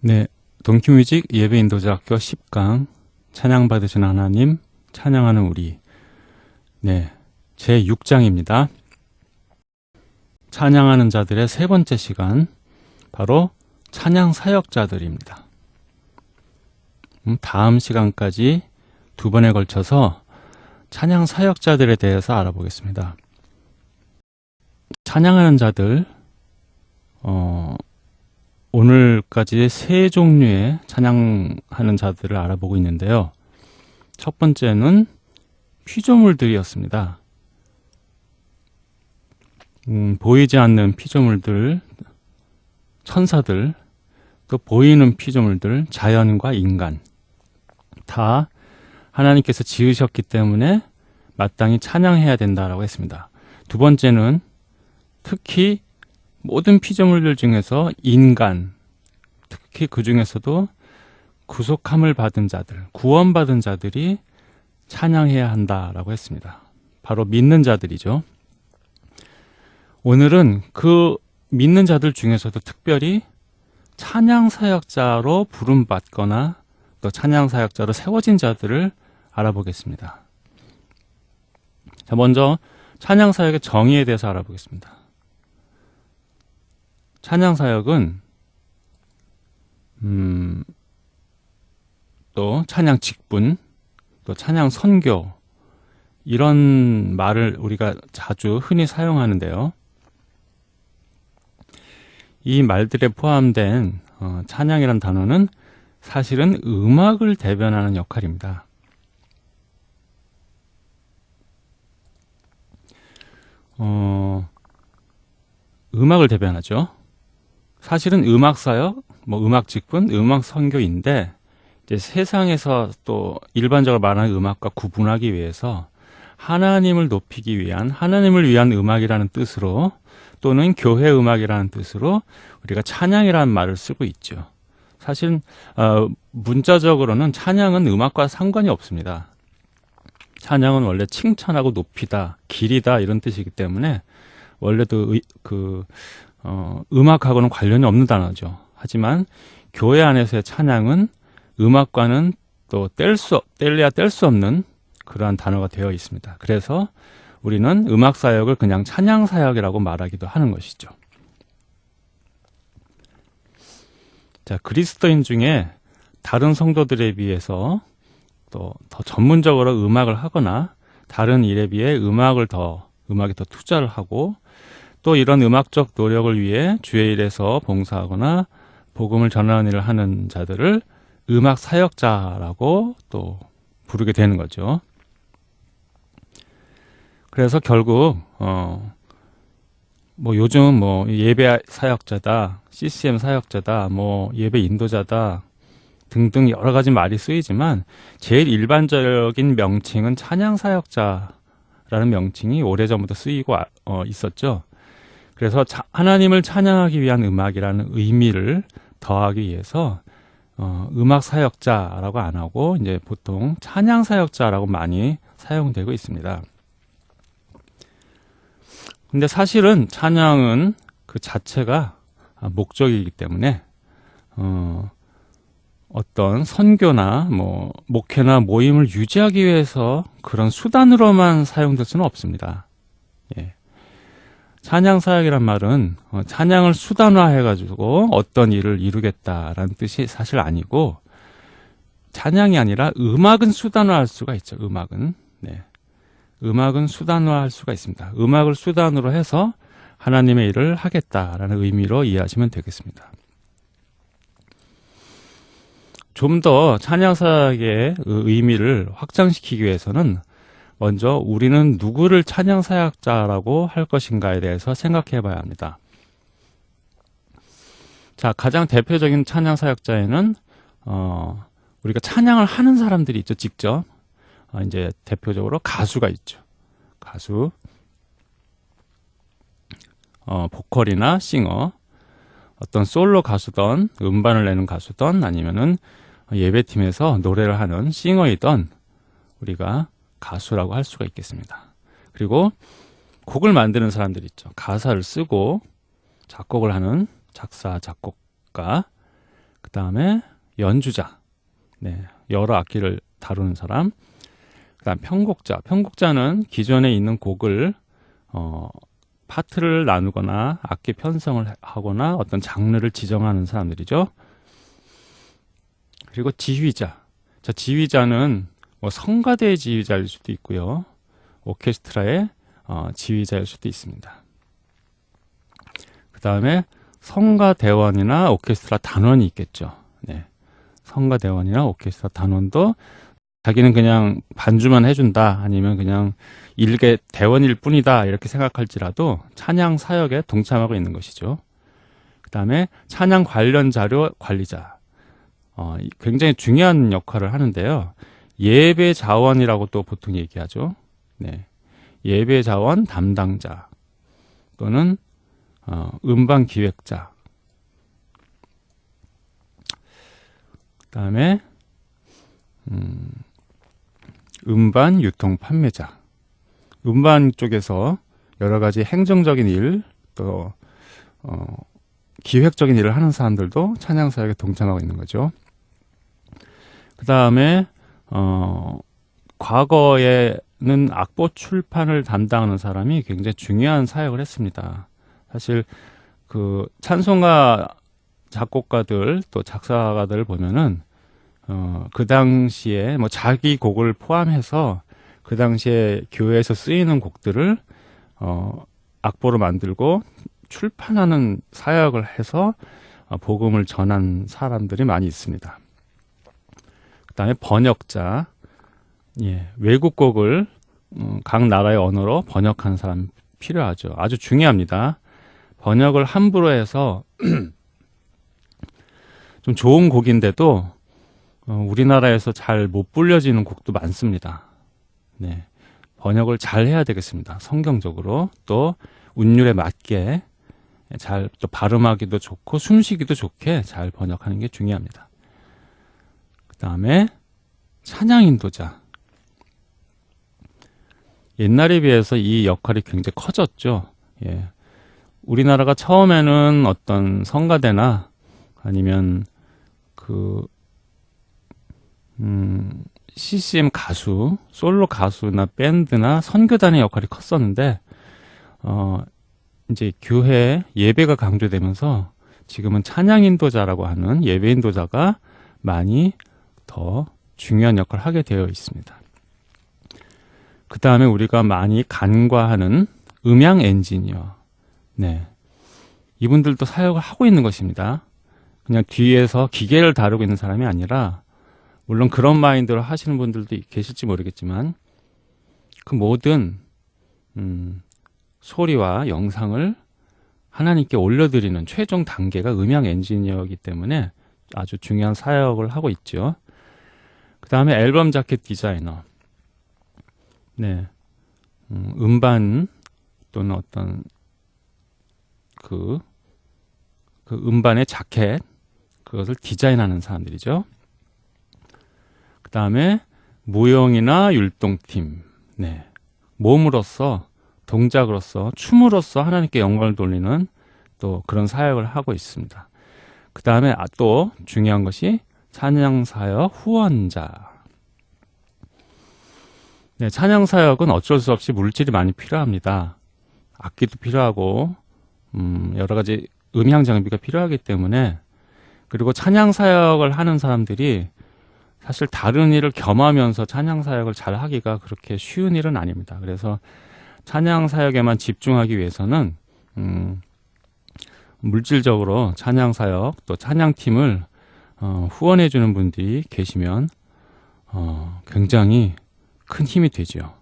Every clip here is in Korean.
네, 동키뮤직 예배인도자학교 10강 찬양 받으신 하나님 찬양하는 우리 네, 제 6장입니다. 찬양하는 자들의 세 번째 시간 바로 찬양 사역자들입니다. 음, 다음 시간까지 두 번에 걸쳐서 찬양 사역자들에 대해서 알아보겠습니다. 찬양하는 자들 어, 오늘까지 세 종류의 찬양하는 자들을 알아보고 있는데요. 첫 번째는 피조물들이었습니다. 음, 보이지 않는 피조물들, 천사들, 또 보이는 피조물들, 자연과 인간 다 하나님께서 지으셨기 때문에 마땅히 찬양해야 된다라고 했습니다. 두 번째는 특히 모든 피조물들 중에서 인간, 특히 그 중에서도 구속함을 받은 자들, 구원받은 자들이 찬양해야 한다라고 했습니다. 바로 믿는 자들이죠. 오늘은 그 믿는 자들 중에서도 특별히 찬양 사역자로 부름받거나 또 찬양 사역자로 세워진 자들을 알아보겠습니다. 자, 먼저 찬양 사역의 정의에 대해서 알아보겠습니다. 찬양 사역은 음, 또 찬양 직분, 또 찬양 선교 이런 말을 우리가 자주 흔히 사용하는데요. 이 말들에 포함된 어, 찬양이란 단어는 사실은 음악을 대변하는 역할입니다. 어, 음악을 대변하죠. 사실은 음악 사역, 뭐 음악 직분, 음악 선교인데 이제 세상에서 또 일반적으로 말하는 음악과 구분하기 위해서 하나님을 높이기 위한 하나님을 위한 음악이라는 뜻으로 또는 교회 음악이라는 뜻으로 우리가 찬양이라는 말을 쓰고 있죠. 사실 어, 문자적으로는 찬양은 음악과 상관이 없습니다. 찬양은 원래 칭찬하고 높이다, 길이다 이런 뜻이기 때문에 원래도 의, 그 어, 음악하고는 관련이 없는 단어죠. 하지만 교회 안에서의 찬양은 음악과는 또 뗄 수, 뗄래야 뗄 수 없는 그러한 단어가 되어 있습니다. 그래서 우리는 음악 사역을 그냥 찬양 사역이라고 말하기도 하는 것이죠. 자, 그리스도인 중에 다른 성도들에 비해서 또 더 전문적으로 음악을 하거나 다른 일에 비해 음악을 더 음악에 더 투자를 하고 또 이런 음악적 노력을 위해 주의 일에서 봉사하거나 복음을 전하는 일을 하는 자들을 음악 사역자라고 또 부르게 되는 거죠. 그래서 결국 어 뭐 요즘 뭐 예배 사역자다, CCM 사역자다, 뭐 예배 인도자다 등등 여러 가지 말이 쓰이지만 제일 일반적인 명칭은 찬양 사역자라는 명칭이 오래전부터 쓰이고 어, 있었죠. 그래서 자, 하나님을 찬양하기 위한 음악이라는 의미를 더하기 위해서 어, 음악 사역자라고 안 하고 이제 보통 찬양 사역자라고 많이 사용되고 있습니다. 근데 사실은 찬양은 그 자체가 목적이기 때문에 어, 어떤 선교나 뭐 목회나 모임을 유지하기 위해서 그런 수단으로만 사용될 수는 없습니다. 예. 찬양 사역이란 말은 어, 찬양을 수단화해 가지고 어떤 일을 이루겠다라는 뜻이 사실 아니고 찬양이 아니라 음악은 수단화할 수가 있죠. 음악은 네. 음악은 수단화할 수가 있습니다. 음악을 수단으로 해서 하나님의 일을 하겠다라는 의미로 이해하시면 되겠습니다. 좀 더 찬양 사역의 의미를 확장시키기 위해서는 먼저 우리는 누구를 찬양 사역자라고 할 것인가에 대해서 생각해 봐야 합니다. 자, 가장 대표적인 찬양 사역자에는, 어, 우리가 찬양을 하는 사람들이 있죠, 직접. 어, 이제 대표적으로 가수가 있죠. 가수, 어, 보컬이나 싱어, 어떤 솔로 가수던, 음반을 내는 가수던, 아니면은 예배팀에서 노래를 하는 싱어이던 우리가 가수라고 할 수가 있겠습니다. 그리고 곡을 만드는 사람들 있죠. 가사를 쓰고 작곡을 하는 작사, 작곡가, 그 다음에 연주자, 네, 여러 악기를 다루는 사람. 그 다음 편곡자. 편곡자는 기존에 있는 곡을 어, 파트를 나누거나 악기 편성을 하거나 어떤 장르를 지정하는 사람들이죠. 그리고 지휘자. 자, 지휘자는 뭐 성가대의 지휘자일 수도 있고요. 오케스트라의 어, 지휘자일 수도 있습니다. 그 다음에 성가대원이나 오케스트라 단원이 있겠죠. 네. 성가대원이나 오케스트라 단원도 자기는 그냥 반주만 해준다 아니면 그냥 일개 대원일 뿐이다 이렇게 생각할지라도 찬양 사역에 동참하고 있는 것이죠. 그 다음에 찬양 관련 자료 관리자 어, 굉장히 중요한 역할을 하는데요. 예배 자원이라고 또 보통 얘기하죠. 네. 예배 자원 담당자 또는 어, 음반 기획자 그 다음에 음, 음반 유통 판매자 음반 쪽에서 여러 가지 행정적인 일 또 어, 기획적인 일을 하는 사람들도 찬양 사역에 동참하고 있는 거죠. 그 다음에 어, 과거에는 악보 출판을 담당하는 사람이 굉장히 중요한 사역을 했습니다. 사실 그 찬송가 작곡가들 또 작사가들 보면은 어, 그 당시에 뭐 자기 곡을 포함해서 그 당시에 교회에서 쓰이는 곡들을 어, 악보로 만들고 출판하는 사역을 해서 어, 복음을 전한 사람들이 많이 있습니다. 그다음에 번역자, 예, 외국 곡을 음, 각 나라의 언어로 번역하는 사람 필요하죠. 아주 중요합니다. 번역을 함부로 해서 좀 좋은 곡인데도 어, 우리나라에서 잘 못 불려지는 곡도 많습니다. 네. 번역을 잘 해야 되겠습니다. 성경적으로 또 운율에 맞게 잘 또 발음하기도 좋고 숨쉬기도 좋게 잘 번역하는 게 중요합니다. 그 다음에 찬양 인도자. 옛날에 비해서 이 역할이 굉장히 커졌죠. 예. 우리나라가 처음에는 어떤 성가대나 아니면 그, 음, CCM 가수, 솔로 가수나 밴드나 선교단의 역할이 컸었는데, 어, 이제 교회 예배가 강조되면서 지금은 찬양 인도자라고 하는 예배 인도자가 많이 더 중요한 역할을 하게 되어 있습니다. 그 다음에 우리가 많이 간과하는 음향 엔지니어. 네. 이분들도 사역을 하고 있는 것입니다. 그냥 뒤에서 기계를 다루고 있는 사람이 아니라, 물론 그런 마인드로 하시는 분들도 계실지 모르겠지만, 그 모든, 음, 소리와 영상을 하나님께 올려드리는 최종 단계가 음향 엔지니어이기 때문에 아주 중요한 사역을 하고 있죠. 그 다음에 앨범 자켓 디자이너. 네. 음, 음반 또는 어떤 그, 그 음반의 자켓, 그것을 디자인하는 사람들이죠. 그 다음에 무용이나 율동팀, 네. 몸으로써 동작으로서 춤으로써 하나님께 영광을 돌리는 또 그런 사역을 하고 있습니다. 그 다음에 아, 또 중요한 것이 찬양사역 후원자. 네, 찬양사역은 어쩔 수 없이 물질이 많이 필요합니다. 악기도 필요하고, 음, 여러 가지 음향 장비가 필요하기 때문에, 그리고 찬양사역을 하는 사람들이 사실 다른 일을 겸하면서 찬양사역을 잘 하기가 그렇게 쉬운 일은 아닙니다. 그래서 찬양 사역에만 집중하기 위해서는 음, 물질적으로 찬양 사역 또 찬양 팀을 어, 후원해 주는 분들이 계시면 어, 굉장히 큰 힘이 되죠.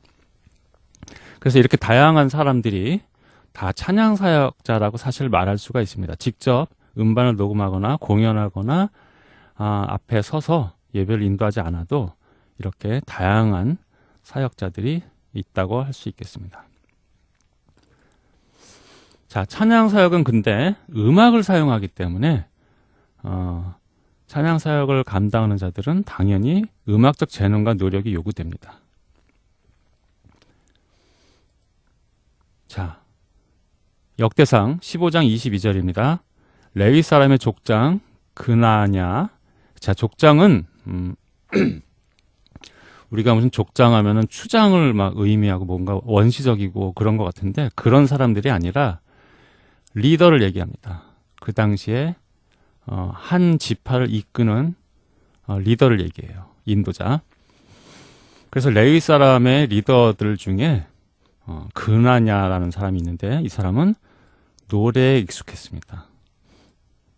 그래서 이렇게 다양한 사람들이 다 찬양 사역자라고 사실 말할 수가 있습니다. 직접 음반을 녹음하거나 공연하거나 아, 앞에 서서 예배를 인도하지 않아도 이렇게 다양한 사역자들이 있다고 할 수 있겠습니다. 자, 찬양 사역은 근데 음악을 사용하기 때문에 어, 찬양 사역을 감당하는 자들은 당연히 음악적 재능과 노력이 요구됩니다. 자, 역대상 15장 22절입니다. 레위 사람의 족장 근하냐. 자, 족장은, 음, 우리가 무슨 족장 하면은 추장을 막 의미하고 뭔가 원시적이고 그런 것 같은데 그런 사람들이 아니라 리더를 얘기합니다. 그 당시에 어, 한 지파를 이끄는 어, 리더를 얘기해요. 인도자. 그래서 레위 사람의 리더들 중에 어, 근하냐라는 사람이 있는데 이 사람은 노래에 익숙했습니다.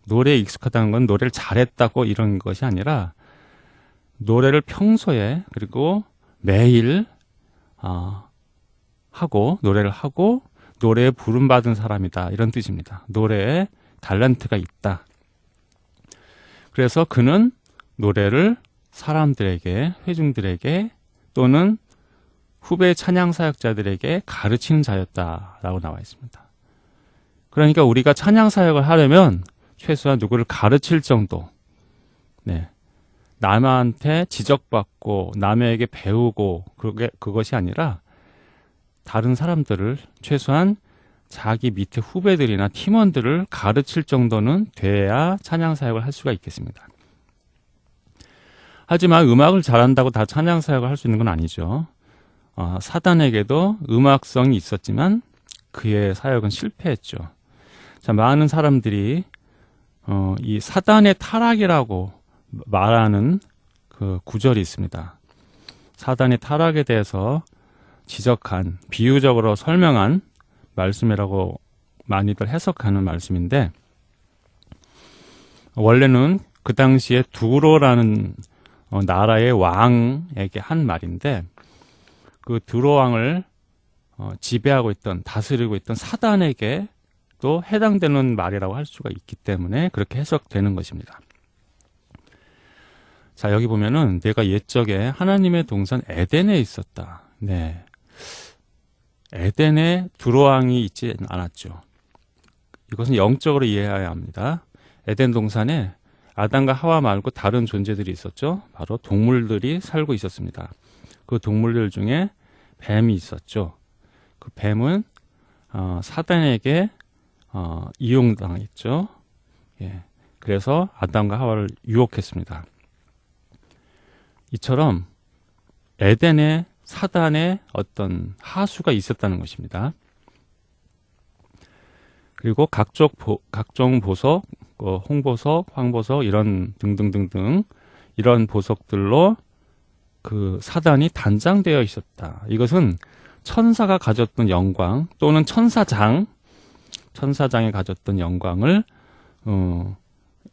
노래에 익숙하다는 건 노래를 잘했다고 이런 것이 아니라 노래를 평소에 그리고 매일 어, 하고 노래를 하고 노래에 부름 받은 사람이다 이런 뜻입니다. 노래에 달란트가 있다. 그래서 그는 노래를 사람들에게 회중들에게 또는 후배 찬양 사역자들에게 가르치는 자였다라고 나와 있습니다. 그러니까 우리가 찬양 사역을 하려면 최소한 누구를 가르칠 정도, 네, 남한테 지적받고 남에게 배우고 그게 그것이 아니라 다른 사람들을 최소한 자기 밑에 후배들이나 팀원들을 가르칠 정도는 돼야 찬양 사역을 할 수가 있겠습니다. 하지만 음악을 잘한다고 다 찬양 사역을 할 수 있는 건 아니죠. 어, 사단에게도 음악성이 있었지만 그의 사역은 실패했죠. 자, 많은 사람들이 어, 이 사단의 타락이라고 말하는 그 구절이 있습니다. 사단의 타락에 대해서 지적한 비유적으로 설명한 말씀이라고 많이들 해석하는 말씀인데 원래는 그 당시에 두로라는 어, 나라의 왕에게 한 말인데 그 두로 왕을 어, 지배하고 있던 다스리고 있던 사단에게 또 해당되는 말이라고 할 수가 있기 때문에 그렇게 해석되는 것입니다. 자, 여기 보면은 내가 옛적에 하나님의 동산 에덴에 있었다. 네. 에덴에 두로왕이 있지 않았죠. 이것은 영적으로 이해해야 합니다. 에덴 동산에 아담과 하와 말고 다른 존재들이 있었죠. 바로 동물들이 살고 있었습니다. 그 동물들 중에 뱀이 있었죠. 그 뱀은 어, 사단에게 어, 이용당했죠. 예. 그래서 아담과 하와를 유혹했습니다. 이처럼 에덴에 사단의 어떤 하수가 있었다는 것입니다. 그리고 각종, 보, 각종 보석, 어, 홍보석, 황보석 이런 등등등등 이런 보석들로 그 사단이 단장되어 있었다. 이것은 천사가 가졌던 영광 또는 천사장, 천사장이 가졌던 영광을 어,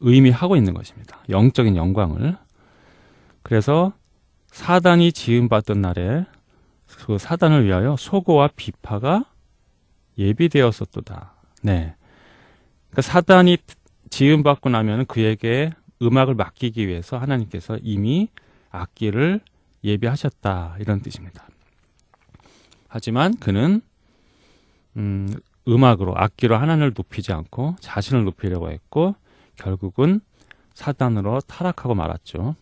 의미하고 있는 것입니다. 영적인 영광을. 그래서 사단이 지음받던 날에 그 사단을 위하여 소고와 비파가 예비되었었도다. 네. 그러니까 사단이 지음받고 나면 그에게 음악을 맡기기 위해서 하나님께서 이미 악기를 예비하셨다. 이런 뜻입니다. 하지만 그는 음, 음악으로 악기로 하나님을 높이지 않고 자신을 높이려고 했고 결국은 사단으로 타락하고 말았죠.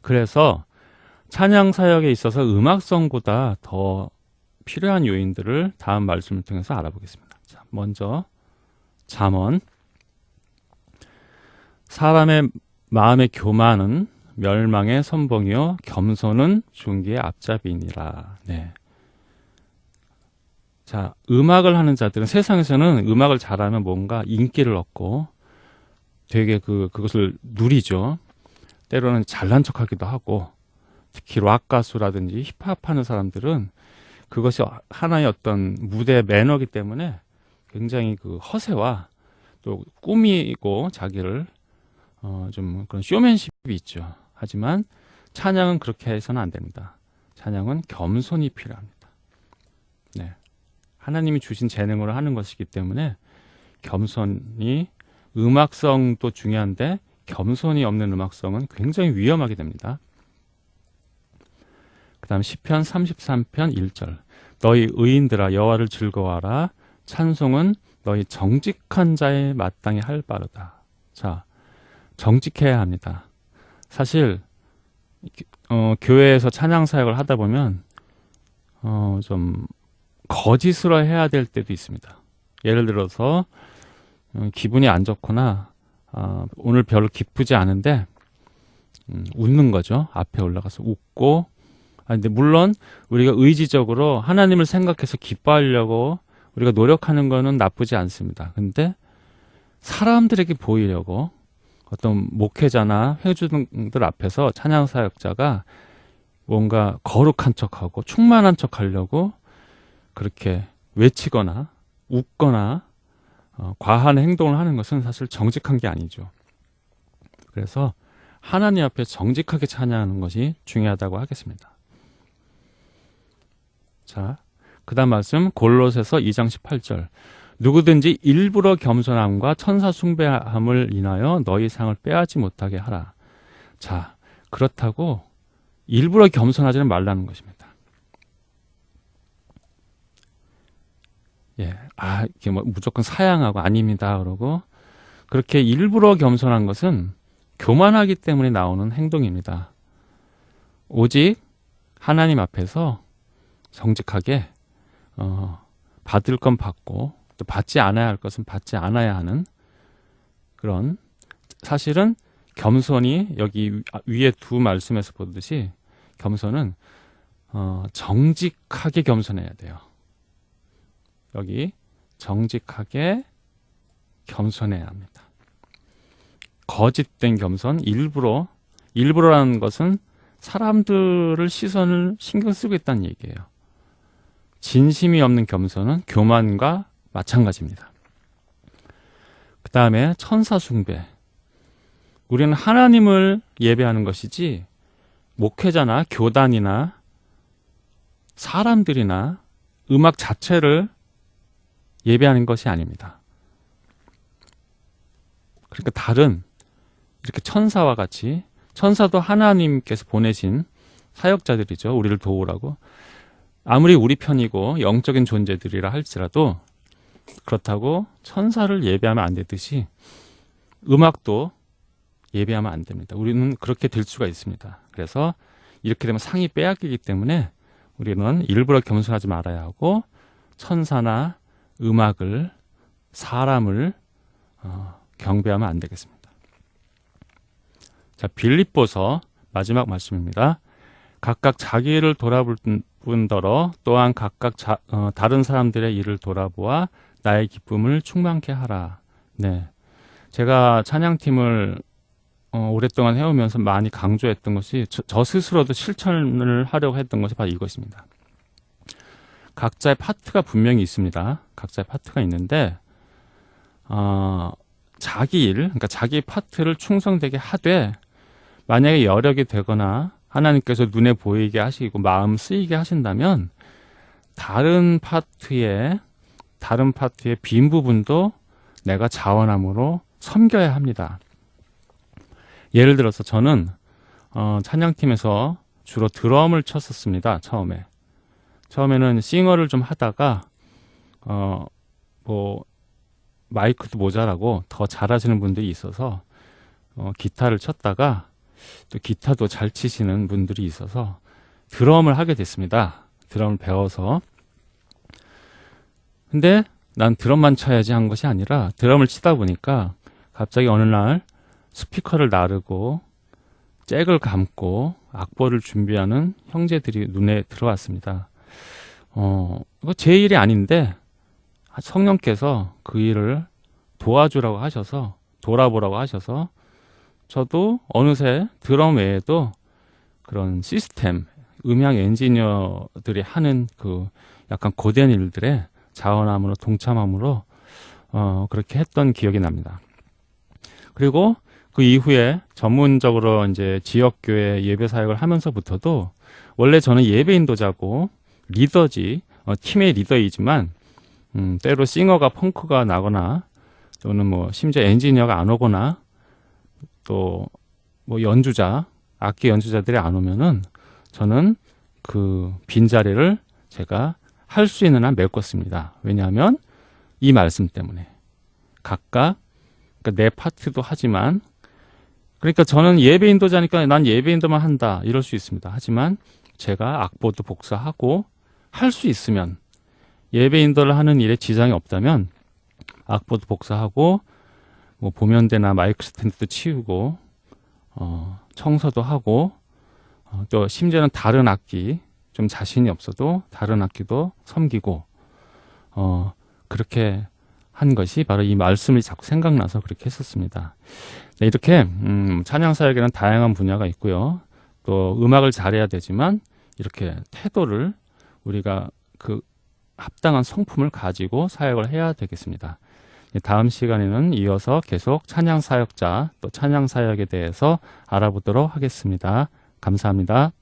그래서 찬양 사역에 있어서 음악성보다 더 필요한 요인들을 다음 말씀을 통해서 알아보겠습니다. 자, 먼저 잠언 사람의 마음의 교만은 멸망의 선봉이요 겸손은 존귀의 앞잡이니라. 네. 자, 음악을 하는 자들은 세상에서는 음악을 잘하면 뭔가 인기를 얻고 되게 그 그것을 누리죠. 때로는 잘난 척하기도 하고 특히 락 가수라든지 힙합 하는 사람들은 그것이 하나의 어떤 무대 매너기 때문에 굉장히 그 허세와 또 꾸미고 자기를 어 좀 그런 쇼맨십이 있죠. 하지만 찬양은 그렇게 해서는 안 됩니다. 찬양은 겸손이 필요합니다. 네. 하나님이 주신 재능으로 하는 것이기 때문에 겸손이 음악성도 중요한데 겸손이 없는 음악성은 굉장히 위험하게 됩니다. 그 다음 10편 33편 1절 너희 의인들아 여호와를 즐거워하라 찬송은 너희 정직한 자의 마땅히 할 바로다. 자, 정직해야 합니다. 사실 어, 교회에서 찬양 사역을 하다 보면 어, 좀 거짓으로 해야 될 때도 있습니다. 예를 들어서 어, 기분이 안 좋거나 어, 오늘 별로 기쁘지 않은데 음, 웃는 거죠. 앞에 올라가서 웃고. 아, 근데 물론 우리가 의지적으로 하나님을 생각해서 기뻐하려고 우리가 노력하는 거는 나쁘지 않습니다. 근데 사람들에게 보이려고 어떤 목회자나 회주들 앞에서 찬양 사역자가 뭔가 거룩한 척하고 충만한 척하려고 그렇게 외치거나 웃거나 어, 과한 행동을 하는 것은 사실 정직한 게 아니죠. 그래서 하나님 앞에 정직하게 찬양하는 것이 중요하다고 하겠습니다. 자, 그 다음 말씀 골로새서 2장 18절 누구든지 일부러 겸손함과 천사 숭배함을 인하여 너희 상을 빼앗지 못하게 하라. 자, 그렇다고 일부러 겸손하지는 말라는 것입니다. 예, 아, 이게 뭐 무조건 사양하고 아닙니다. 그러고 그렇게 일부러 겸손한 것은 교만하기 때문에 나오는 행동입니다. 오직 하나님 앞에서 정직하게 어, 받을 건 받고 또 받지 않아야 할 것은 받지 않아야 하는 그런 사실은 겸손이 여기 위에 두 말씀에서 보듯이 겸손은 어, 정직하게 겸손해야 돼요. 여기 정직하게 겸손해야 합니다. 거짓된 겸손, 일부러 일부러라는 것은 사람들을 시선을 신경 쓰고 있다는 얘기예요. 진심이 없는 겸손은 교만과 마찬가지입니다. 그 다음에 천사 숭배. 우리는 하나님을 예배하는 것이지 목회자나 교단이나 사람들이나 음악 자체를 예배하는 것이 아닙니다. 그러니까 다른 이렇게 천사와 같이 천사도 하나님께서 보내신 사역자들이죠. 우리를 도우라고. 아무리 우리 편이고 영적인 존재들이라 할지라도 그렇다고 천사를 예배하면 안 되듯이 음악도 예배하면 안 됩니다. 우리는 그렇게 될 수가 있습니다. 그래서 이렇게 되면 상이 빼앗기기 때문에 우리는 일부러 겸손하지 말아야 하고 천사나 음악을 사람을 어, 경배하면 안 되겠습니다. 자, 빌립보서 마지막 말씀입니다. 각각 자기를 돌아볼 뿐더러 또한 각각 자, 어, 다른 사람들의 일을 돌아보아 나의 기쁨을 충만케 하라. 네. 제가 찬양팀을 어, 오랫동안 해오면서 많이 강조했던 것이 저, 저, 스스로도 실천을 하려고 했던 것이 바로 이것입니다. 각자의 파트가 분명히 있습니다. 각자의 파트가 있는데 어, 자기 일, 그러니까 자기 파트를 충성되게 하되 만약에 여력이 되거나 하나님께서 눈에 보이게 하시고 마음 쓰이게 하신다면 다른 파트에 다른 파트의 빈 부분도 내가 자원함으로 섬겨야 합니다. 예를 들어서 저는 어, 찬양팀에서 주로 드럼을 쳤었습니다. 처음에 처음에는 싱어를 좀 하다가 어, 뭐 마이크도 모자라고 더 잘하시는 분들이 있어서 어, 기타를 쳤다가 또 기타도 잘 치시는 분들이 있어서 드럼을 하게 됐습니다. 드럼을 배워서. 근데 난 드럼만 쳐야지 한 것이 아니라 드럼을 치다 보니까 갑자기 어느 날 스피커를 나르고 잭을 감고 악보를 준비하는 형제들이 눈에 들어왔습니다. 어, 제 일이 아닌데 성령께서 그 일을 도와주라고 하셔서 돌아보라고 하셔서 저도 어느새 드럼 외에도 그런 시스템, 음향 엔지니어들이 하는 그 약간 고된 일들에 자원함으로 동참함으로 어, 그렇게 했던 기억이 납니다. 그리고 그 이후에 전문적으로 이제 지역교회 예배 사역을 하면서부터도 원래 저는 예배 인도자고 리더지, 어, 팀의 리더이지만, 음, 때로 싱어가 펑크가 나거나 또는 뭐 심지어 엔지니어가 안 오거나 또 뭐 연주자, 악기 연주자들이 안 오면은 저는 그 빈자리를 제가 할 수 있는 한 메꿨습니다. 왜냐하면 이 말씀 때문에 각각 그러니까 내 파트도 하지만 그러니까 저는 예배 인도자니까 난 예배 인도만 한다 이럴 수 있습니다. 하지만 제가 악보도 복사하고 할 수 있으면 예배 인도를 하는 일에 지장이 없다면 악보도 복사하고 뭐 보면대나 마이크 스탠드도 치우고 어, 청소도 하고 어, 또 심지어는 다른 악기 좀 자신이 없어도 다른 악기도 섬기고 어, 그렇게 한 것이 바로 이 말씀이 자꾸 생각나서 그렇게 했었습니다. 네, 이렇게 음, 찬양 사역에는 다양한 분야가 있고요. 또 음악을 잘해야 되지만 이렇게 태도를 우리가 그 합당한 성품을 가지고 사역을 해야 되겠습니다. 네, 다음 시간에는 이어서 계속 찬양 사역자 또 찬양 사역에 대해서 알아보도록 하겠습니다. 감사합니다.